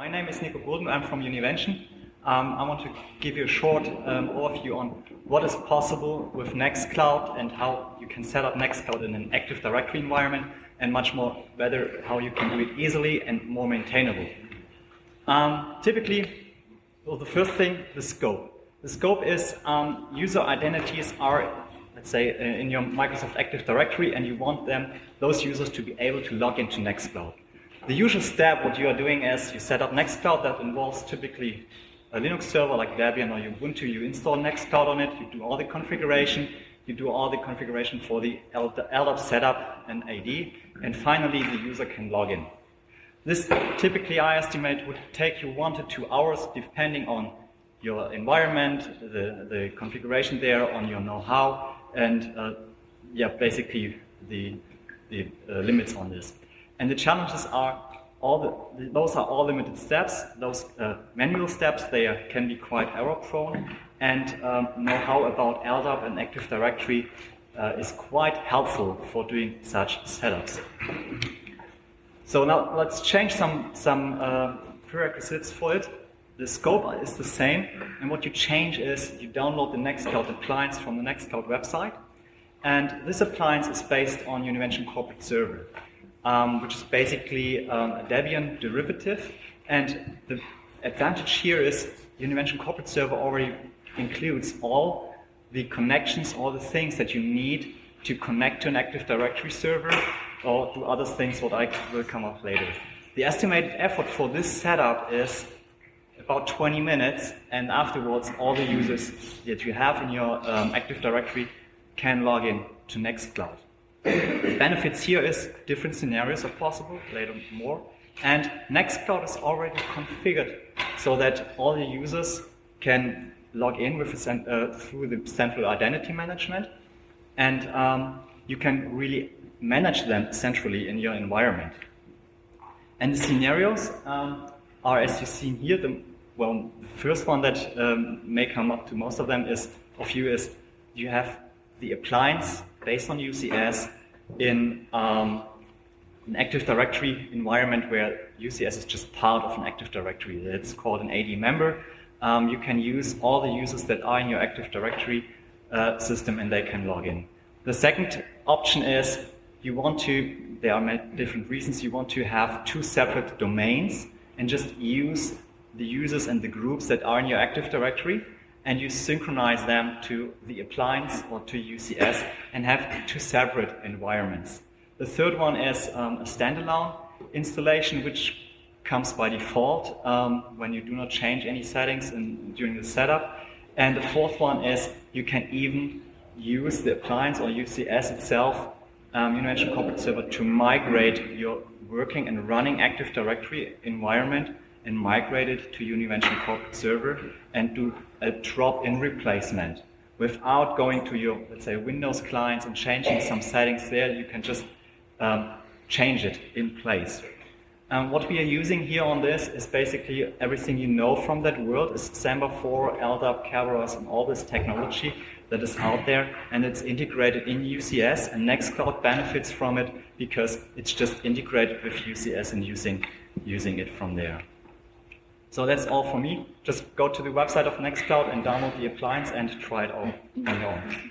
my name is Nico Gulden. I'm from Univention. Um, I want to give you a short um, overview on what is possible with Nextcloud and how you can set up Nextcloud in an Active Directory environment and much more better how you can do it easily and more maintainable. Um, typically, well, the first thing, the scope. The scope is um, user identities are, let's say, uh, in your Microsoft Active Directory and you want them, those users to be able to log into Nextcloud. The usual step, what you are doing is you set up Nextcloud that involves typically a Linux server like Debian or Ubuntu, you install Nextcloud on it, you do all the configuration, you do all the configuration for the LDAP setup and AD, and finally the user can log in. This typically, I estimate, would take you one to two hours depending on your environment, the, the configuration there, on your know-how, and uh, yeah, basically the, the uh, limits on this. And the challenges are all the, those are all limited steps. Those uh, manual steps, they are, can be quite error prone. And um, know-how about LDAP and Active Directory uh, is quite helpful for doing such setups. So now let's change some, some uh, prerequisites for it. The scope is the same, and what you change is you download the Nextcloud appliance from the Nextcloud website, and this appliance is based on Univention Corporate Server um, which is basically um, a Debian derivative. And the advantage here is Univention Corporate Server already includes all the connections, all the things that you need to connect to an Active Directory server or do other things what I will come up later. The estimated effort for this setup is about 20 minutes and afterwards all the users that you have in your um, Active Directory can log in to Nextcloud. The benefits here is different scenarios are possible, later more. And Nextcloud is already configured so that all the users can log in with uh, through the central identity management. And um, you can really manage them centrally in your environment. And the scenarios um, are, as you see here, the, well, the first one that um, may come up to most of them is, of you is you have the appliance based on UCS in um, an Active Directory environment where UCS is just part of an Active Directory. It's called an AD member. Um, you can use all the users that are in your Active Directory uh, system and they can log in. The second option is you want to, there are different reasons, you want to have two separate domains and just use the users and the groups that are in your Active Directory and you synchronize them to the appliance or to UCS and have two separate environments. The third one is um, a standalone installation, which comes by default um, when you do not change any settings in, during the setup. And the fourth one is you can even use the appliance or UCS itself, um, Univention Corporate Server, to migrate your working and running Active Directory environment and migrate it to Univention Corporate Server and do a drop-in replacement. Without going to your, let's say, Windows clients and changing some settings there, you can just um, change it in place. Um, what we are using here on this is basically everything you know from that world is Samba 4, LDAP, Kerberos, and all this technology that is out there, and it's integrated in UCS, and Nextcloud benefits from it because it's just integrated with UCS and using, using it from there. So that's all for me. Just go to the website of Nextcloud and download the appliance and try it out on your own.